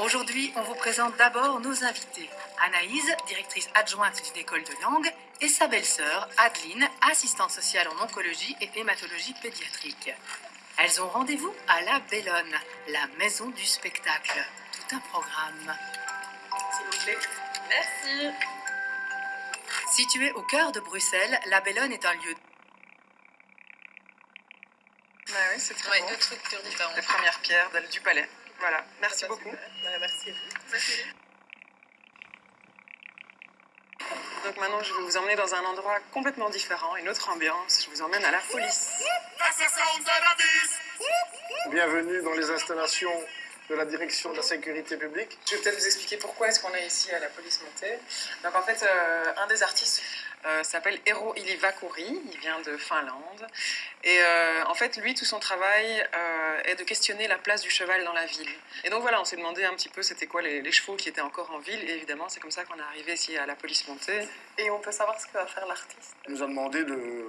Aujourd'hui, on vous présente d'abord nos invités. Anaïse, directrice adjointe d'une école de langue, et sa belle-sœur, Adeline, assistante sociale en oncologie et hématologie pédiatrique. Elles ont rendez-vous à La Bellone, la maison du spectacle. Tout un programme. S'il vous plaît. Merci. Située au cœur de Bruxelles, La Bellone est un lieu Bah oui, c'est très Ouais, bon. deux structures différentes. Les premières pierres du palais. Voilà, merci Bah, beaucoup. Bah, merci à vous. Donc maintenant, je vais vous emmener dans un endroit complètement différent, une autre ambiance. Je vous emmène à la police. Bienvenue dans les installations de la direction de la sécurité publique. Je vais peut-être vous expliquer pourquoi est-ce qu'on est ici à la police montée. Donc en fait, euh, un des artistes euh, s'appelle Eero Ilivakuri, il vient de Finlande. Et euh, en fait, lui, tout son travail euh, est de questionner la place du cheval dans la ville. Et donc voilà, on s'est demandé un petit peu c'était quoi les, les chevaux qui étaient encore en ville. Et évidemment, c'est comme ça qu'on est arrivé ici à la police montée. Et on peut savoir ce que va faire l'artiste? Il nous a demandé de,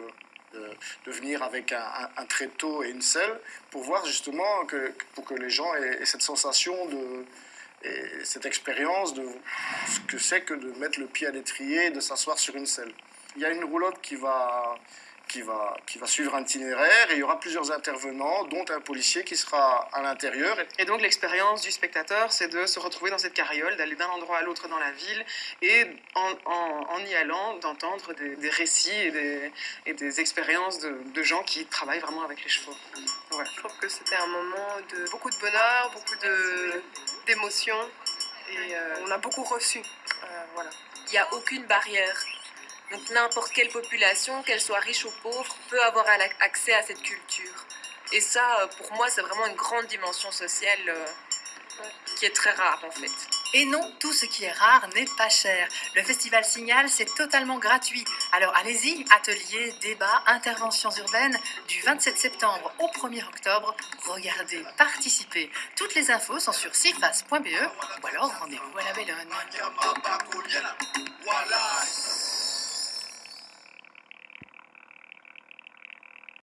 de, venir avec un, tréteau et une selle pour voir justement que, pour que les gens aient, cette sensation de et cette expérience de ce que c'est que de mettre le pied à l'étrier et de s'asseoir sur une selle. Il y a une roulotte qui va, qui, va, qui va suivre un itinéraire et il y aura plusieurs intervenants, dont un policier qui sera à l'intérieur. Et donc l'expérience du spectateur, c'est de se retrouver dans cette carriole, d'aller d'un endroit à l'autre dans la ville et en, en- en y allant, d'entendre des, des récits et des, et des expériences de, de gens qui travaillent vraiment avec les chevaux. Voilà. Je trouve que c'était un moment de beaucoup de bonheur, beaucoup de- d'émotions. Et euh, on a beaucoup reçu. Euh, voilà. il n'y a aucune barrière. Donc n'importe quelle population, qu'elle soit riche ou pauvre, peut avoir accès à cette culture. Et ça, euh, pour moi, c'est vraiment une grande dimension sociale euh, qui est très rare en fait. Et non, tout ce qui est rare n'est pas cher. Le festival Signal, c'est totalement gratuit. Alors allez-y, ateliers, débats, interventions urbaines, du 27 septembre au 1er octobre. Regardez, participez. Toutes les infos sont sur cifas.be ou alors rendez-vous à la Bellone.